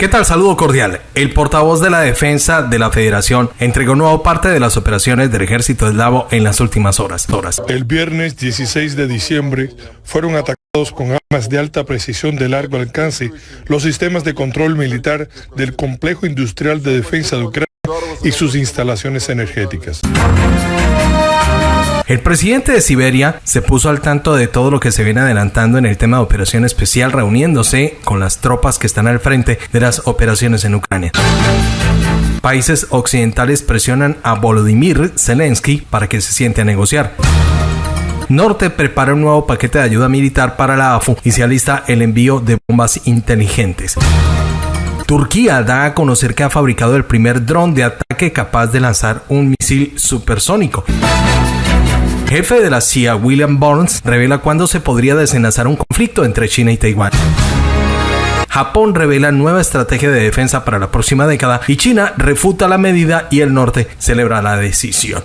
¿Qué tal? Saludo cordial. El portavoz de la defensa de la Federación entregó nueva parte de las operaciones del ejército eslavo en las últimas horas. El viernes 16 de diciembre fueron atacados con armas de alta precisión de largo alcance los sistemas de control militar del complejo industrial de defensa de Ucrania y sus instalaciones energéticas. El presidente de Siberia se puso al tanto de todo lo que se viene adelantando en el tema de operación especial, reuniéndose con las tropas que están al frente de las operaciones en Ucrania. Países occidentales presionan a Volodymyr Zelensky para que se siente a negociar. Norte prepara un nuevo paquete de ayuda militar para la AFU y se alista el envío de bombas inteligentes. Turquía da a conocer que ha fabricado el primer dron de ataque capaz de lanzar un misil supersónico jefe de la CIA, William Burns, revela cuándo se podría desenlazar un conflicto entre China y Taiwán. Japón revela nueva estrategia de defensa para la próxima década y China refuta la medida y el norte celebra la decisión.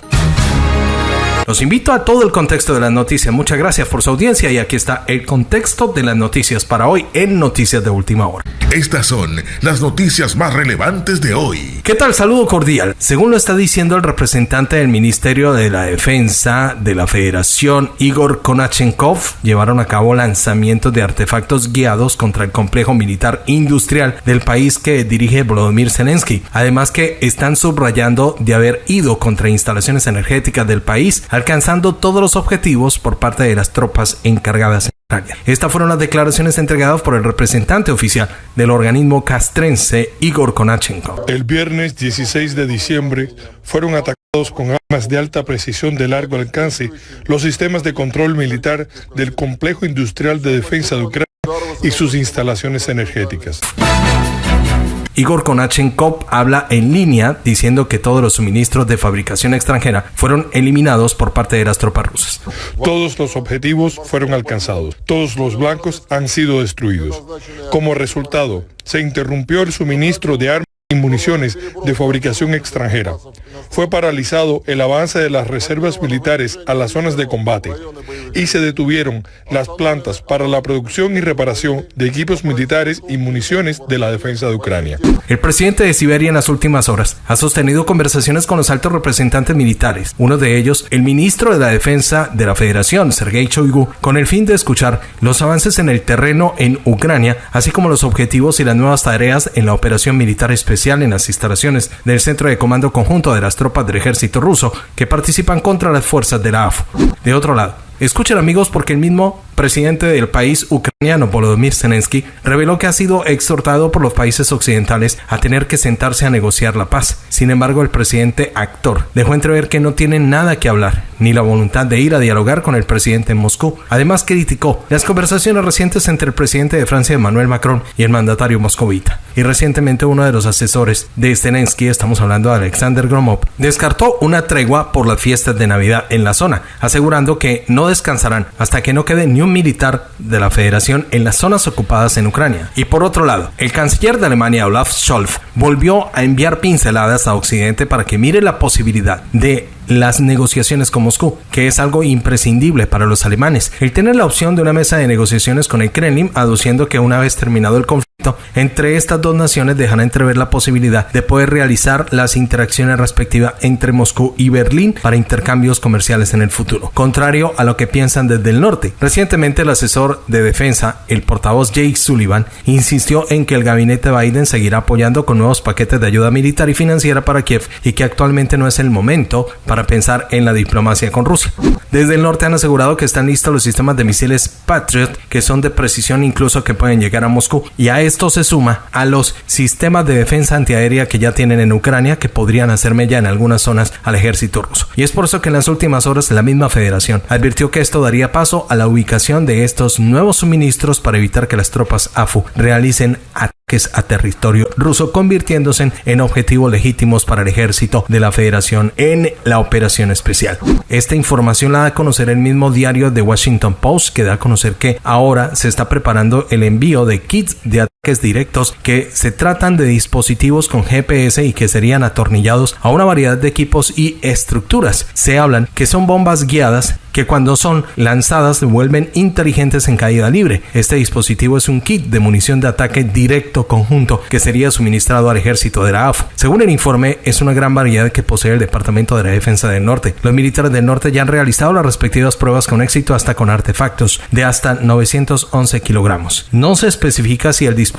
Los invito a todo el contexto de las noticias. Muchas gracias por su audiencia y aquí está el contexto de las noticias para hoy en Noticias de Última Hora. Estas son las noticias más relevantes de hoy. ¿Qué tal? Saludo cordial. Según lo está diciendo el representante del Ministerio de la Defensa de la Federación, Igor Konachenkov, llevaron a cabo lanzamientos de artefactos guiados contra el complejo militar industrial del país que dirige Volodymyr Zelensky. Además que están subrayando de haber ido contra instalaciones energéticas del país alcanzando todos los objetivos por parte de las tropas encargadas en Ucrania. Estas fueron las declaraciones entregadas por el representante oficial del organismo castrense Igor Konachenko. El viernes 16 de diciembre fueron atacados con armas de alta precisión de largo alcance los sistemas de control militar del complejo industrial de defensa de Ucrania y sus instalaciones energéticas. Igor Konachenkov habla en línea diciendo que todos los suministros de fabricación extranjera fueron eliminados por parte de las tropas rusas. Todos los objetivos fueron alcanzados. Todos los blancos han sido destruidos. Como resultado, se interrumpió el suministro de armas y municiones de fabricación extranjera. Fue paralizado el avance de las reservas militares a las zonas de combate y se detuvieron las plantas para la producción y reparación de equipos militares y municiones de la defensa de Ucrania. El presidente de Siberia en las últimas horas ha sostenido conversaciones con los altos representantes militares, uno de ellos el ministro de la Defensa de la Federación, Sergei Shoigu, con el fin de escuchar los avances en el terreno en Ucrania, así como los objetivos y las nuevas tareas en la operación militar especial en las instalaciones del Centro de Comando Conjunto de las tropas del ejército ruso que participan contra las fuerzas de la AFU. De otro lado, Escuchen amigos porque el mismo presidente del país ucraniano Volodymyr Zelensky reveló que ha sido exhortado por los países occidentales a tener que sentarse a negociar la paz. Sin embargo, el presidente actor dejó entrever que no tiene nada que hablar ni la voluntad de ir a dialogar con el presidente en Moscú. Además, criticó las conversaciones recientes entre el presidente de Francia Emmanuel Macron y el mandatario moscovita. Y recientemente uno de los asesores de Zelensky, estamos hablando de Alexander Gromov, descartó una tregua por las fiestas de Navidad en la zona, asegurando que no descansarán hasta que no quede ni un militar de la Federación en las zonas ocupadas en Ucrania. Y por otro lado, el canciller de Alemania Olaf Scholz volvió a enviar pinceladas a Occidente para que mire la posibilidad de las negociaciones con Moscú, que es algo imprescindible para los alemanes. El tener la opción de una mesa de negociaciones con el Kremlin, aduciendo que una vez terminado el conflicto, entre estas dos naciones dejan entrever la posibilidad de poder realizar las interacciones respectivas entre Moscú y Berlín para intercambios comerciales en el futuro, contrario a lo que piensan desde el norte. Recientemente el asesor de defensa, el portavoz Jake Sullivan, insistió en que el gabinete Biden seguirá apoyando con nuevos paquetes de ayuda militar y financiera para Kiev y que actualmente no es el momento para pensar en la diplomacia con Rusia. Desde el norte han asegurado que están listos los sistemas de misiles Patriot que son de precisión incluso que pueden llegar a Moscú y a esto se suma a los sistemas de defensa antiaérea que ya tienen en Ucrania que podrían hacerme ya en algunas zonas al ejército ruso. Y es por eso que en las últimas horas la misma federación advirtió que esto daría paso a la ubicación de estos nuevos suministros para evitar que las tropas AFU realicen ataques a territorio ruso, convirtiéndose en objetivos legítimos para el ejército de la federación en la operación especial. Esta información la da a conocer el mismo diario The Washington Post, que da a conocer que ahora se está preparando el envío de kits de directos que se tratan de dispositivos con GPS y que serían atornillados a una variedad de equipos y estructuras. Se hablan que son bombas guiadas que cuando son lanzadas se vuelven inteligentes en caída libre. Este dispositivo es un kit de munición de ataque directo conjunto que sería suministrado al ejército de la AFO. Según el informe, es una gran variedad que posee el Departamento de la Defensa del Norte. Los militares del norte ya han realizado las respectivas pruebas con éxito hasta con artefactos de hasta 911 kilogramos. No se especifica si el dispositivo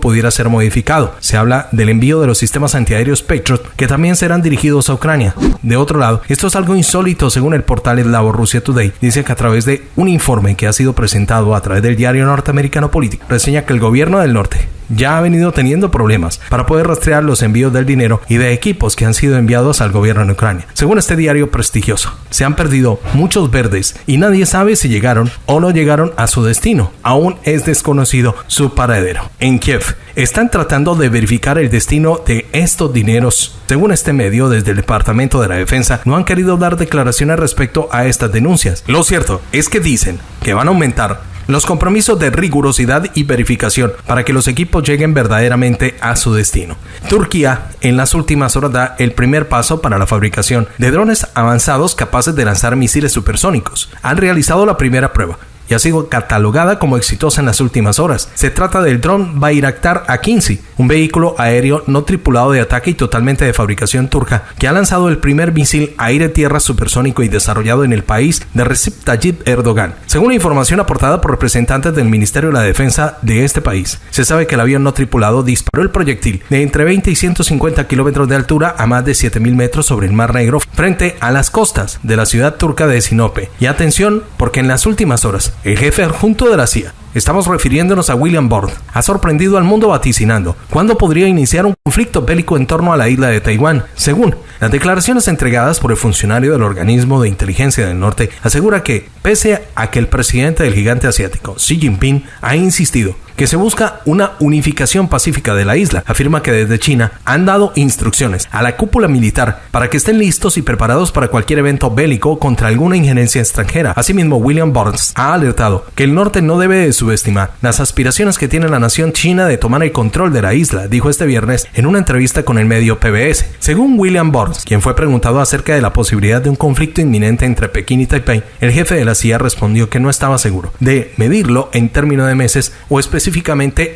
pudiera ser modificado. Se habla del envío de los sistemas antiaéreos Patriot que también serán dirigidos a Ucrania. De otro lado, esto es algo insólito según el portal Eslavo Rusia Today dice que a través de un informe que ha sido presentado a través del diario norteamericano Político, reseña que el gobierno del norte ya ha venido teniendo problemas para poder rastrear los envíos del dinero y de equipos que han sido enviados al gobierno de Ucrania. Según este diario prestigioso, se han perdido muchos verdes y nadie sabe si llegaron o no llegaron a su destino. Aún es desconocido su paradero. En Kiev están tratando de verificar el destino de estos dineros. Según este medio, desde el Departamento de la Defensa no han querido dar declaraciones respecto a estas denuncias. Lo cierto es que dicen que van a aumentar los compromisos de rigurosidad y verificación para que los equipos lleguen verdaderamente a su destino. Turquía en las últimas horas da el primer paso para la fabricación de drones avanzados capaces de lanzar misiles supersónicos. Han realizado la primera prueba, y ha sido catalogada como exitosa en las últimas horas. Se trata del dron Bayraktar A-15, un vehículo aéreo no tripulado de ataque y totalmente de fabricación turca, que ha lanzado el primer misil aire-tierra supersónico y desarrollado en el país de Recep Tayyip Erdogan. Según la información aportada por representantes del Ministerio de la Defensa de este país, se sabe que el avión no tripulado disparó el proyectil de entre 20 y 150 kilómetros de altura a más de 7000 metros sobre el Mar Negro frente a las costas de la ciudad turca de Sinope. Y atención, porque en las últimas horas el jefe adjunto de la CIA, estamos refiriéndonos a William Bond, ha sorprendido al mundo vaticinando cuándo podría iniciar un conflicto bélico en torno a la isla de Taiwán. Según las declaraciones entregadas por el funcionario del organismo de inteligencia del norte, asegura que, pese a que el presidente del gigante asiático, Xi Jinping, ha insistido que se busca una unificación pacífica de la isla. Afirma que desde China han dado instrucciones a la cúpula militar para que estén listos y preparados para cualquier evento bélico contra alguna injerencia extranjera. Asimismo, William Burns ha alertado que el norte no debe subestimar las aspiraciones que tiene la nación china de tomar el control de la isla, dijo este viernes en una entrevista con el medio PBS. Según William Burns, quien fue preguntado acerca de la posibilidad de un conflicto inminente entre Pekín y Taipei, el jefe de la CIA respondió que no estaba seguro de medirlo en términos de meses o específicamente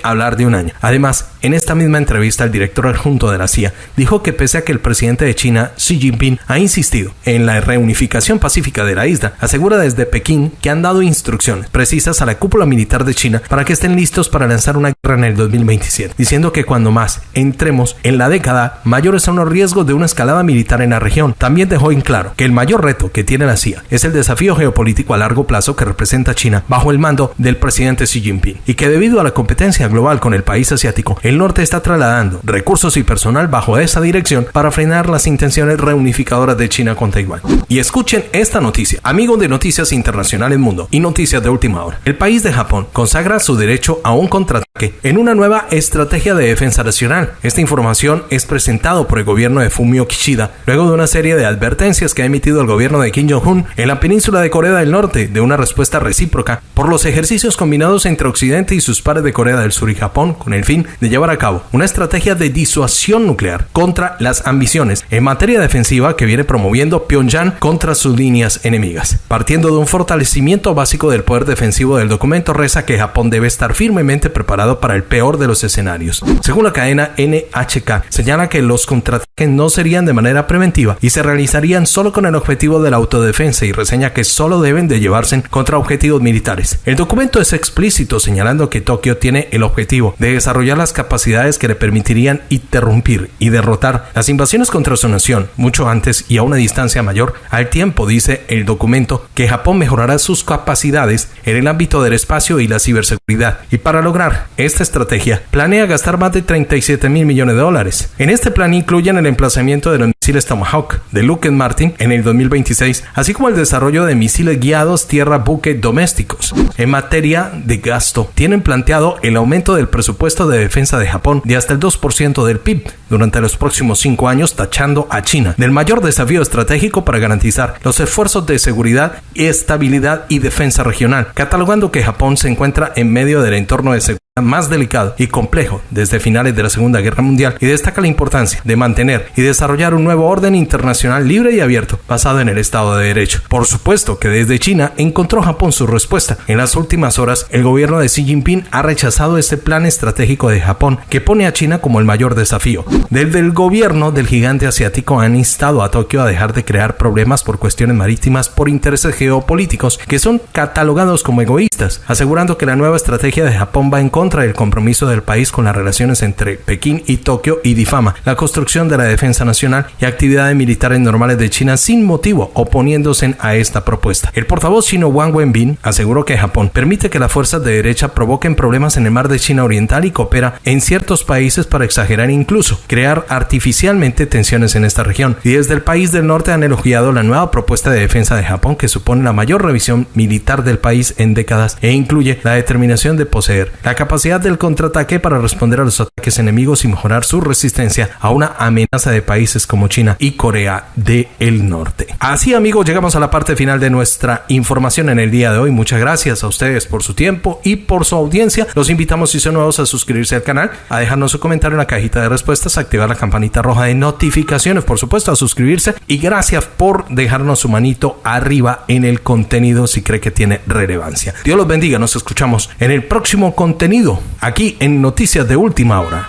hablar de un año. Además, en esta misma entrevista, el director adjunto de la CIA dijo que pese a que el presidente de China, Xi Jinping, ha insistido en la reunificación pacífica de la isla, asegura desde Pekín que han dado instrucciones precisas a la cúpula militar de China para que estén listos para lanzar una guerra en el 2027, diciendo que cuando más entremos en la década, mayores son los riesgos de una escalada militar en la región. También dejó en claro que el mayor reto que tiene la CIA es el desafío geopolítico a largo plazo que representa China bajo el mando del presidente Xi Jinping y que debido a la competencia global con el país asiático, el norte está trasladando recursos y personal bajo esa dirección para frenar las intenciones reunificadoras de China con Taiwán. Y escuchen esta noticia, amigos de Noticias Internacionales Mundo y Noticias de Última Hora. El país de Japón consagra su derecho a un contraataque en una nueva estrategia de defensa nacional. Esta información es presentado por el gobierno de Fumio Kishida luego de una serie de advertencias que ha emitido el gobierno de Kim Jong-un en la península de Corea del Norte de una respuesta recíproca por los ejercicios combinados entre Occidente y sus de Corea del Sur y Japón con el fin de llevar a cabo una estrategia de disuasión nuclear contra las ambiciones en materia defensiva que viene promoviendo Pyongyang contra sus líneas enemigas. Partiendo de un fortalecimiento básico del poder defensivo del documento reza que Japón debe estar firmemente preparado para el peor de los escenarios. Según la cadena NHK, señala que los contraataques no serían de manera preventiva y se realizarían solo con el objetivo de la autodefensa y reseña que solo deben de llevarse contra objetivos militares. El documento es explícito señalando que Tokio tiene el objetivo de desarrollar las capacidades que le permitirían interrumpir y derrotar las invasiones contra su nación mucho antes y a una distancia mayor al tiempo, dice el documento, que Japón mejorará sus capacidades en el ámbito del espacio y la ciberseguridad. Y para lograr esta estrategia, planea gastar más de 37 mil millones de dólares. En este plan incluyen el emplazamiento de los misiles Tomahawk de Lockheed Martin en el 2026, así como el desarrollo de misiles guiados tierra-buque domésticos. En materia de gasto, tienen planteado el aumento del presupuesto de defensa de Japón de hasta el 2% del PIB durante los próximos cinco años, tachando a China del mayor desafío estratégico para garantizar los esfuerzos de seguridad, estabilidad y defensa regional, catalogando que Japón se encuentra en medio del entorno de seguridad más delicado y complejo desde finales de la Segunda Guerra Mundial y destaca la importancia de mantener y desarrollar un nuevo orden internacional libre y abierto basado en el Estado de Derecho. Por supuesto que desde China encontró Japón su respuesta. En las últimas horas, el gobierno de Xi Jinping ha rechazado este plan estratégico de Japón que pone a China como el mayor desafío. Desde el gobierno del gigante asiático han instado a Tokio a dejar de crear problemas por cuestiones marítimas por intereses geopolíticos que son catalogados como egoístas, asegurando que la nueva estrategia de Japón va en contra del compromiso del país con las relaciones entre Pekín y Tokio y difama la construcción de la defensa nacional y actividades militares normales de China sin motivo, oponiéndose a esta propuesta. El portavoz chino Wang Wenbin aseguró que Japón permite que las fuerzas de derecha provoquen problemas en el mar de China Oriental y coopera en ciertos países para exagerar incluso crear artificialmente tensiones en esta región. Y desde el país del norte han elogiado la nueva propuesta de defensa de Japón que supone la mayor revisión militar del país en décadas e incluye la determinación de poseer la capacidad del contraataque para responder a los ataques enemigos y mejorar su resistencia a una amenaza de países como China y Corea del Norte. Así amigos, llegamos a la parte final de nuestra información en el día de hoy. Muchas gracias a ustedes por su tiempo y por su audiencia. Los invitamos si son nuevos a suscribirse al canal, a dejarnos su comentario en la cajita de respuestas, a activar la campanita roja de notificaciones, por supuesto, a suscribirse y gracias por dejarnos su manito arriba en el contenido si cree que tiene relevancia. Dios los bendiga, nos escuchamos en el próximo contenido aquí en Noticias de Última Hora.